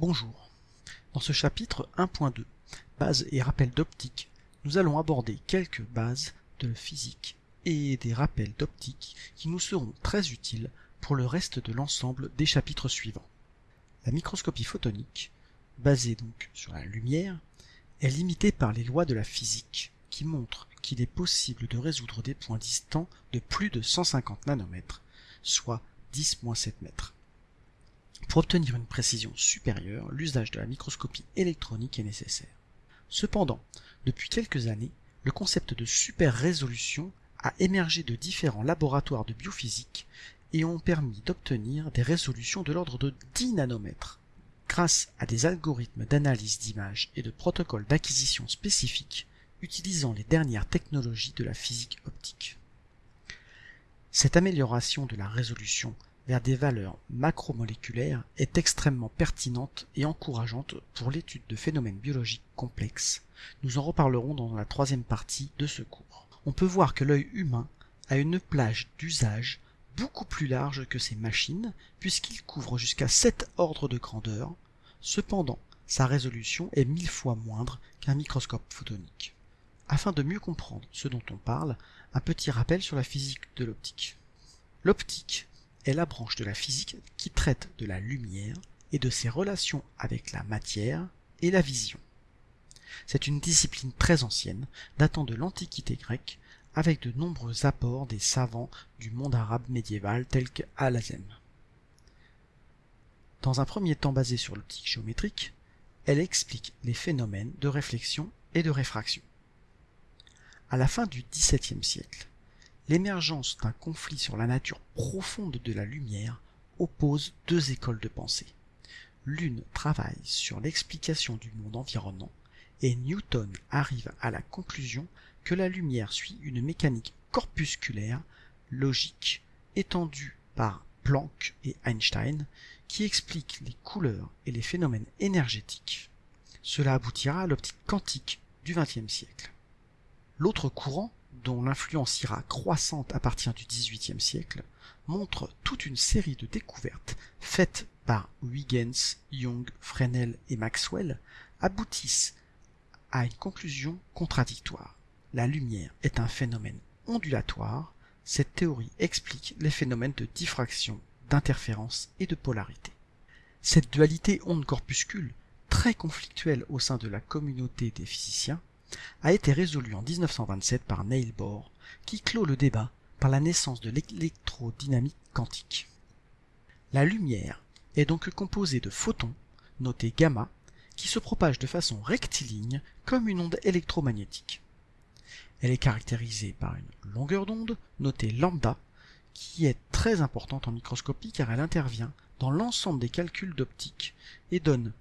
Bonjour. Dans ce chapitre 1.2, Bases et rappels d'optique, nous allons aborder quelques bases de physique et des rappels d'optique qui nous seront très utiles pour le reste de l'ensemble des chapitres suivants. La microscopie photonique, basée donc sur la lumière, est limitée par les lois de la physique qui montrent qu'il est possible de résoudre des points distants de plus de 150 nanomètres, soit 10-7 mètres. Pour obtenir une précision supérieure, l'usage de la microscopie électronique est nécessaire. Cependant, depuis quelques années, le concept de super résolution a émergé de différents laboratoires de biophysique et ont permis d'obtenir des résolutions de l'ordre de 10 nanomètres. Grâce à des algorithmes d'analyse d'images et de protocoles d'acquisition spécifiques utilisant les dernières technologies de la physique optique. Cette amélioration de la résolution vers des valeurs macromoléculaires est extrêmement pertinente et encourageante pour l'étude de phénomènes biologiques complexes. Nous en reparlerons dans la troisième partie de ce cours. On peut voir que l'œil humain a une plage d'usage beaucoup plus large que ces machines, puisqu'il couvre jusqu'à 7 ordres de grandeur. Cependant, sa résolution est mille fois moindre qu'un microscope photonique. Afin de mieux comprendre ce dont on parle, un petit rappel sur la physique de l'optique. L'optique est la branche de la physique qui traite de la lumière et de ses relations avec la matière et la vision. C'est une discipline très ancienne, datant de l'Antiquité grecque, avec de nombreux apports des savants du monde arabe médiéval tels que Al-Azem. Dans un premier temps basé sur l'optique géométrique, elle explique les phénomènes de réflexion et de réfraction. À la fin du XVIIe siècle, l'émergence d'un conflit sur la nature profonde de la lumière oppose deux écoles de pensée. L'une travaille sur l'explication du monde environnant, et Newton arrive à la conclusion que la lumière suit une mécanique corpusculaire, logique, étendue par Planck et Einstein, qui explique les couleurs et les phénomènes énergétiques. Cela aboutira à l'optique quantique du XXe siècle. L'autre courant dont l'influence ira croissante à partir du XVIIIe siècle, montre toute une série de découvertes faites par Huygens, Young, Fresnel et Maxwell aboutissent à une conclusion contradictoire. La lumière est un phénomène ondulatoire. Cette théorie explique les phénomènes de diffraction, d'interférence et de polarité. Cette dualité onde-corpuscule, très conflictuelle au sein de la communauté des physiciens, a été résolu en 1927 par Neil Bohr, qui clôt le débat par la naissance de l'électrodynamique quantique. La lumière est donc composée de photons, notés gamma, qui se propagent de façon rectiligne comme une onde électromagnétique. Elle est caractérisée par une longueur d'onde, notée lambda, qui est très importante en microscopie car elle intervient dans l'ensemble des calculs d'optique et donne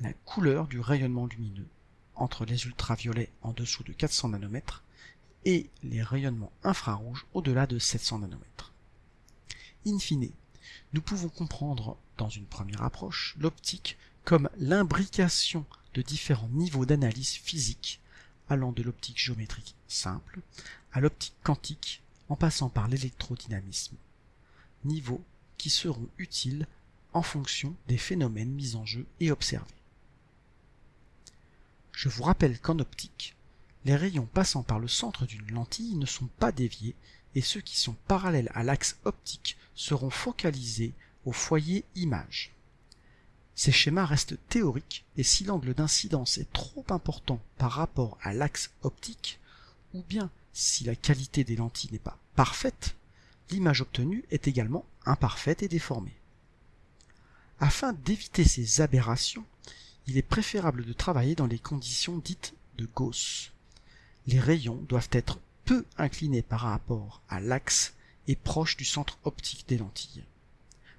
la couleur du rayonnement lumineux entre les ultraviolets en dessous de 400 nanomètres et les rayonnements infrarouges au-delà de 700 nanomètres. In fine, nous pouvons comprendre dans une première approche l'optique comme l'imbrication de différents niveaux d'analyse physique allant de l'optique géométrique simple à l'optique quantique en passant par l'électrodynamisme, niveaux qui seront utiles en fonction des phénomènes mis en jeu et observés. Je vous rappelle qu'en optique, les rayons passant par le centre d'une lentille ne sont pas déviés et ceux qui sont parallèles à l'axe optique seront focalisés au foyer image. Ces schémas restent théoriques et si l'angle d'incidence est trop important par rapport à l'axe optique, ou bien si la qualité des lentilles n'est pas parfaite, l'image obtenue est également imparfaite et déformée. Afin d'éviter ces aberrations, il est préférable de travailler dans les conditions dites de Gauss. Les rayons doivent être peu inclinés par rapport à l'axe et proches du centre optique des lentilles.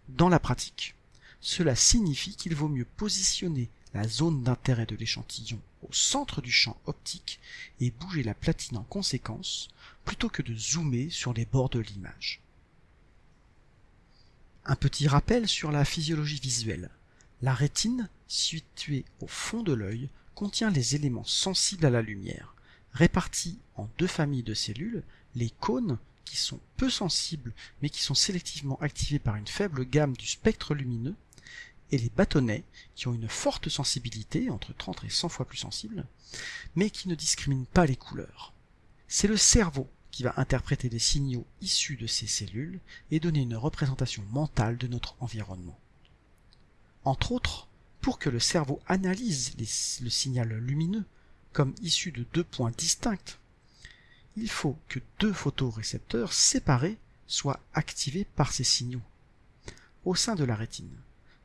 Dans la pratique, cela signifie qu'il vaut mieux positionner la zone d'intérêt de l'échantillon au centre du champ optique et bouger la platine en conséquence, plutôt que de zoomer sur les bords de l'image. Un petit rappel sur la physiologie visuelle. La rétine, située au fond de l'œil, contient les éléments sensibles à la lumière, répartis en deux familles de cellules, les cônes, qui sont peu sensibles mais qui sont sélectivement activés par une faible gamme du spectre lumineux, et les bâtonnets, qui ont une forte sensibilité, entre 30 et 100 fois plus sensible, mais qui ne discriminent pas les couleurs. C'est le cerveau qui va interpréter des signaux issus de ces cellules et donner une représentation mentale de notre environnement. Entre autres, pour que le cerveau analyse le signal lumineux comme issu de deux points distincts, il faut que deux photorécepteurs séparés soient activés par ces signaux. Au sein de la rétine,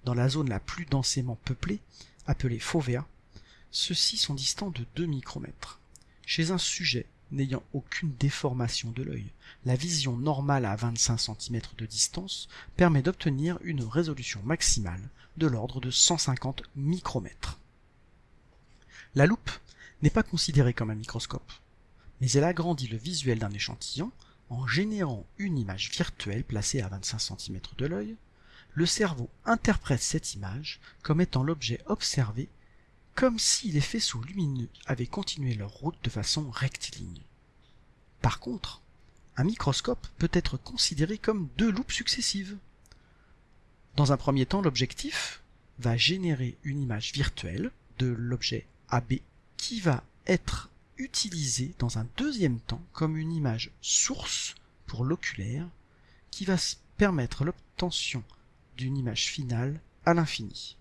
dans la zone la plus densément peuplée, appelée fovea, ceux-ci sont distants de 2 micromètres. Chez un sujet n'ayant aucune déformation de l'œil, la vision normale à 25 cm de distance permet d'obtenir une résolution maximale de l'ordre de 150 micromètres. La loupe n'est pas considérée comme un microscope, mais elle agrandit le visuel d'un échantillon en générant une image virtuelle placée à 25 cm de l'œil, le cerveau interprète cette image comme étant l'objet observé comme si les faisceaux lumineux avaient continué leur route de façon rectiligne. Par contre, un microscope peut être considéré comme deux loupes successives. Dans un premier temps, l'objectif va générer une image virtuelle de l'objet AB qui va être utilisée dans un deuxième temps comme une image source pour l'oculaire qui va permettre l'obtention d'une image finale à l'infini.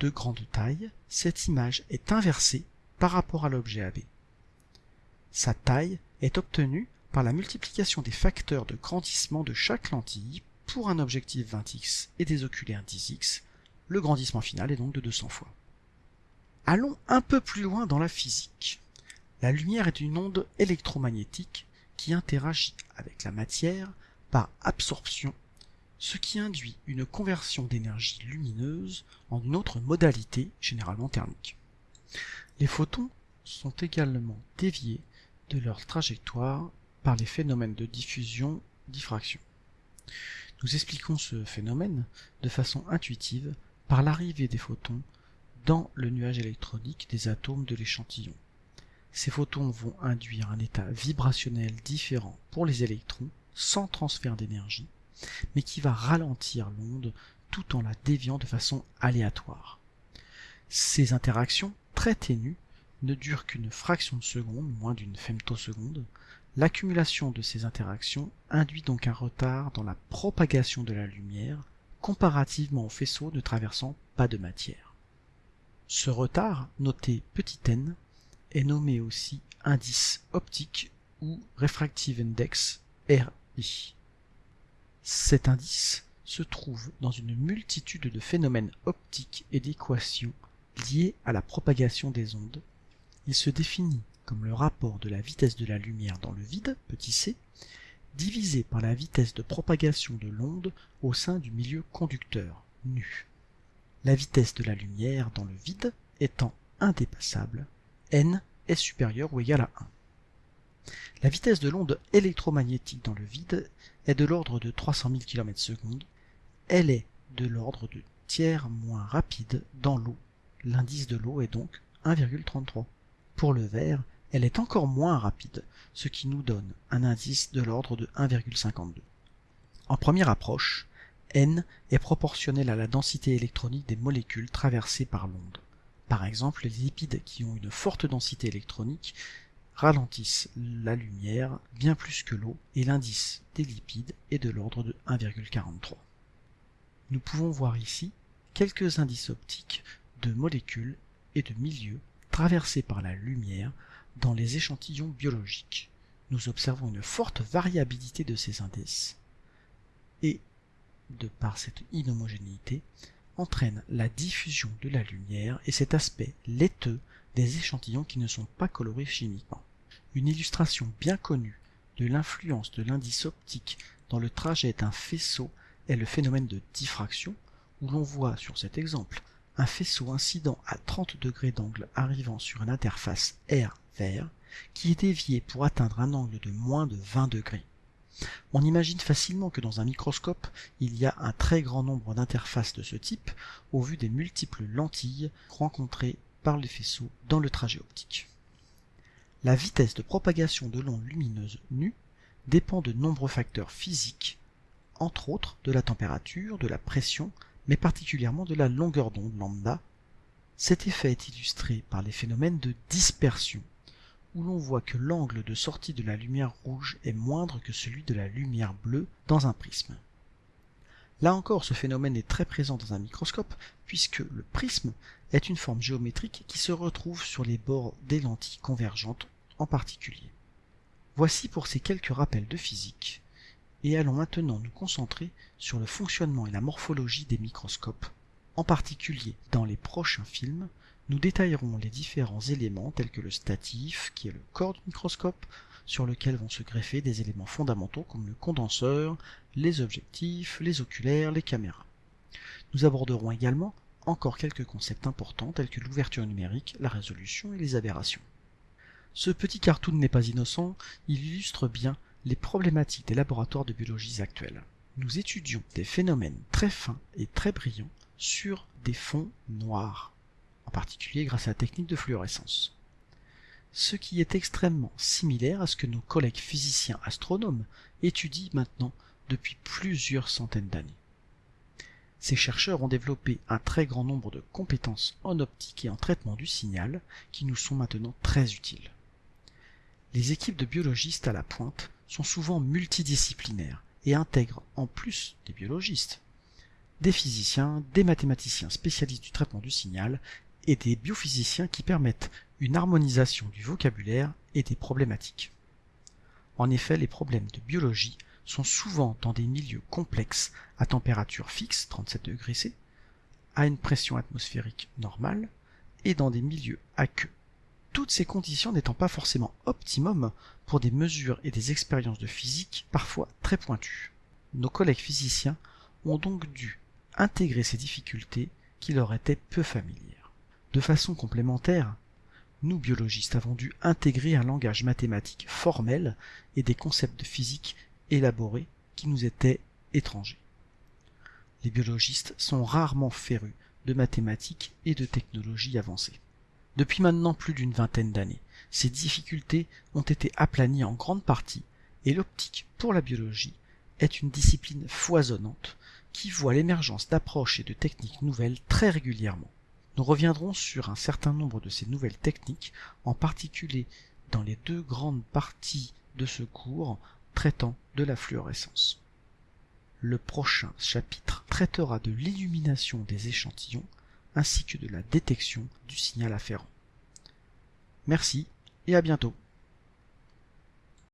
De grande taille, cette image est inversée par rapport à l'objet AB. Sa taille est obtenue par la multiplication des facteurs de grandissement de chaque lentille pour un objectif 20x et des oculaires 10x, le grandissement final est donc de 200 fois. Allons un peu plus loin dans la physique. La lumière est une onde électromagnétique qui interagit avec la matière par absorption, ce qui induit une conversion d'énergie lumineuse en une autre modalité, généralement thermique. Les photons sont également déviés de leur trajectoire par les phénomènes de diffusion-diffraction. Nous expliquons ce phénomène de façon intuitive par l'arrivée des photons dans le nuage électronique des atomes de l'échantillon. Ces photons vont induire un état vibrationnel différent pour les électrons sans transfert d'énergie, mais qui va ralentir l'onde tout en la déviant de façon aléatoire. Ces interactions très ténues ne durent qu'une fraction de seconde, moins d'une femtoseconde. L'accumulation de ces interactions induit donc un retard dans la propagation de la lumière comparativement au faisceau ne traversant pas de matière. Ce retard, noté petit n, est nommé aussi indice optique ou refractive index RI. Cet indice se trouve dans une multitude de phénomènes optiques et d'équations liées à la propagation des ondes. Il se définit comme le rapport de la vitesse de la lumière dans le vide, petit c, divisé par la vitesse de propagation de l'onde au sein du milieu conducteur, nu. La vitesse de la lumière dans le vide étant indépassable, n est supérieur ou égal à 1. La vitesse de l'onde électromagnétique dans le vide est de l'ordre de 300 000 km s Elle est de l'ordre de tiers moins rapide dans l'eau. L'indice de l'eau est donc 1,33. Pour le verre, elle est encore moins rapide, ce qui nous donne un indice de l'ordre de 1,52. En première approche, n est proportionnel à la densité électronique des molécules traversées par l'onde. Par exemple, les lipides qui ont une forte densité électronique ralentissent la lumière bien plus que l'eau et l'indice des lipides est de l'ordre de 1,43. Nous pouvons voir ici quelques indices optiques de molécules et de milieux traversés par la lumière dans les échantillons biologiques. Nous observons une forte variabilité de ces indices et, de par cette inhomogénéité, entraîne la diffusion de la lumière et cet aspect laiteux des échantillons qui ne sont pas colorés chimiquement. Une illustration bien connue de l'influence de l'indice optique dans le trajet d'un faisceau est le phénomène de diffraction, où l'on voit sur cet exemple un faisceau incident à 30 degrés d'angle arrivant sur une interface R vert qui est dévié pour atteindre un angle de moins de 20 degrés. On imagine facilement que dans un microscope, il y a un très grand nombre d'interfaces de ce type au vu des multiples lentilles rencontrées par les faisceaux dans le trajet optique. La vitesse de propagation de l'onde lumineuse nue dépend de nombreux facteurs physiques, entre autres de la température, de la pression, mais particulièrement de la longueur d'onde lambda. Cet effet est illustré par les phénomènes de dispersion, où l'on voit que l'angle de sortie de la lumière rouge est moindre que celui de la lumière bleue dans un prisme. Là encore, ce phénomène est très présent dans un microscope, puisque le prisme est une forme géométrique qui se retrouve sur les bords des lentilles convergentes en particulier. Voici pour ces quelques rappels de physique, et allons maintenant nous concentrer sur le fonctionnement et la morphologie des microscopes. En particulier, dans les prochains films, nous détaillerons les différents éléments tels que le statif, qui est le corps du microscope, sur lequel vont se greffer des éléments fondamentaux comme le condenseur, les objectifs, les oculaires, les caméras. Nous aborderons également encore quelques concepts importants tels que l'ouverture numérique, la résolution et les aberrations. Ce petit cartoon n'est pas innocent, il illustre bien les problématiques des laboratoires de biologie actuels. Nous étudions des phénomènes très fins et très brillants sur des fonds noirs, en particulier grâce à la technique de fluorescence ce qui est extrêmement similaire à ce que nos collègues physiciens astronomes étudient maintenant depuis plusieurs centaines d'années. Ces chercheurs ont développé un très grand nombre de compétences en optique et en traitement du signal qui nous sont maintenant très utiles. Les équipes de biologistes à la pointe sont souvent multidisciplinaires et intègrent, en plus des biologistes, des physiciens, des mathématiciens spécialistes du traitement du signal et des biophysiciens qui permettent une harmonisation du vocabulaire et des problématiques. En effet, les problèmes de biologie sont souvent dans des milieux complexes à température fixe, 37 degrés C, à une pression atmosphérique normale, et dans des milieux aqueux. Toutes ces conditions n'étant pas forcément optimum pour des mesures et des expériences de physique parfois très pointues. Nos collègues physiciens ont donc dû intégrer ces difficultés qui leur étaient peu familières. De façon complémentaire, nous biologistes avons dû intégrer un langage mathématique formel et des concepts de physique élaborés qui nous étaient étrangers. Les biologistes sont rarement férus de mathématiques et de technologies avancées. Depuis maintenant plus d'une vingtaine d'années, ces difficultés ont été aplanies en grande partie et l'optique pour la biologie est une discipline foisonnante qui voit l'émergence d'approches et de techniques nouvelles très régulièrement. Nous reviendrons sur un certain nombre de ces nouvelles techniques, en particulier dans les deux grandes parties de ce cours traitant de la fluorescence. Le prochain chapitre traitera de l'illumination des échantillons ainsi que de la détection du signal afférent. Merci et à bientôt.